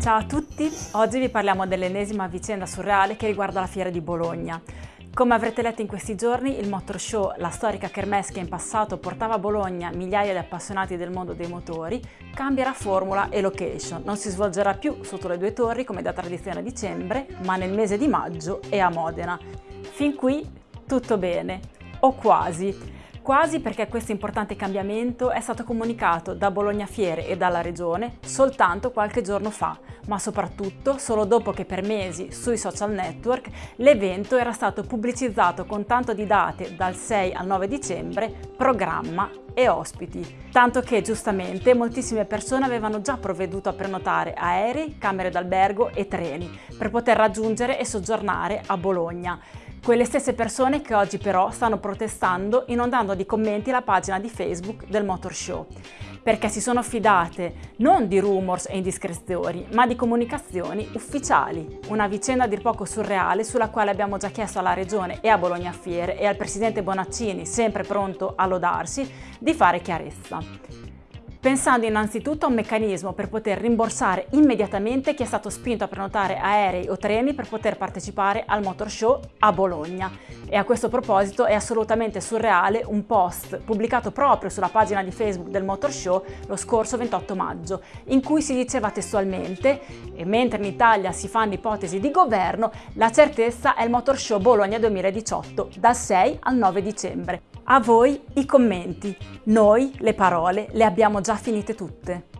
Ciao a tutti, oggi vi parliamo dell'ennesima vicenda surreale che riguarda la fiera di Bologna. Come avrete letto in questi giorni, il Motor Show, la storica kermesse che in passato portava a Bologna migliaia di appassionati del mondo dei motori, cambierà formula e location. Non si svolgerà più sotto le due torri come da tradizione a dicembre, ma nel mese di maggio e a Modena. Fin qui tutto bene, o quasi. Quasi perché questo importante cambiamento è stato comunicato da Bologna Fiere e dalla Regione soltanto qualche giorno fa, ma soprattutto solo dopo che per mesi sui social network l'evento era stato pubblicizzato con tanto di date dal 6 al 9 dicembre, programma e ospiti. Tanto che giustamente moltissime persone avevano già provveduto a prenotare aerei, camere d'albergo e treni per poter raggiungere e soggiornare a Bologna quelle stesse persone che oggi però stanno protestando inondando di commenti la pagina di Facebook del Motor Show, perché si sono fidate non di rumors e indiscrezioni, ma di comunicazioni ufficiali. Una vicenda dir poco surreale sulla quale abbiamo già chiesto alla Regione e a Bologna Fiere e al Presidente Bonaccini, sempre pronto a lodarsi, di fare chiarezza pensando innanzitutto a un meccanismo per poter rimborsare immediatamente chi è stato spinto a prenotare aerei o treni per poter partecipare al Motor Show a Bologna. E a questo proposito è assolutamente surreale un post pubblicato proprio sulla pagina di Facebook del Motor Show lo scorso 28 maggio, in cui si diceva testualmente e mentre in Italia si fanno ipotesi di governo, la certezza è il Motor Show Bologna 2018, dal 6 al 9 dicembre. A voi i commenti. Noi le parole le abbiamo già finite tutte.